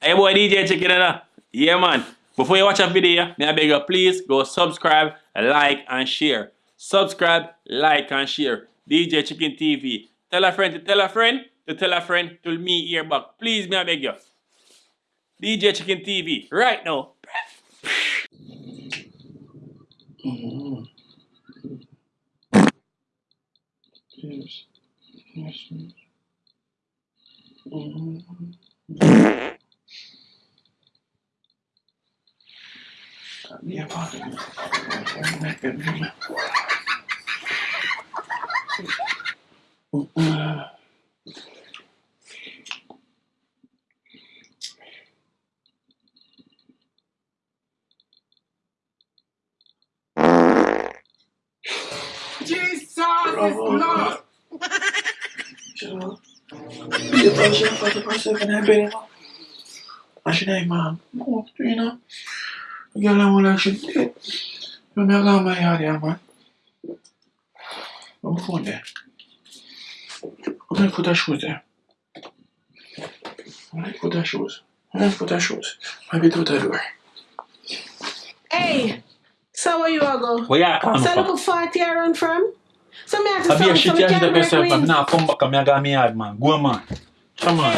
Hey boy, DJ Chicken and Yeah man. Before you watch a video, may I beg you please go subscribe, like and share. Subscribe, like and share. DJ Chicken TV. Tell a friend to tell a friend to tell a friend to me here back. Please may I beg you. DJ Chicken TV. Right now. Mhm. Yes. Yes. yes. Mhm. Yeah, pardon me. Jesus is Bravo. Lord. Siya. Hindi pa siya pati-pasa ka na pera mo. Asya na ma'am. Oo, ito yun na. Nagyala mo Regarde mon la manière de man. On fonde. Hein. On écoute la hein. chose. On écoute la chose. On la chose. On va tout à l'heure. Hey! So where you all go? Where you come so from? So look far you run from? So me have to I'm here. I'm man. Go man. Come on.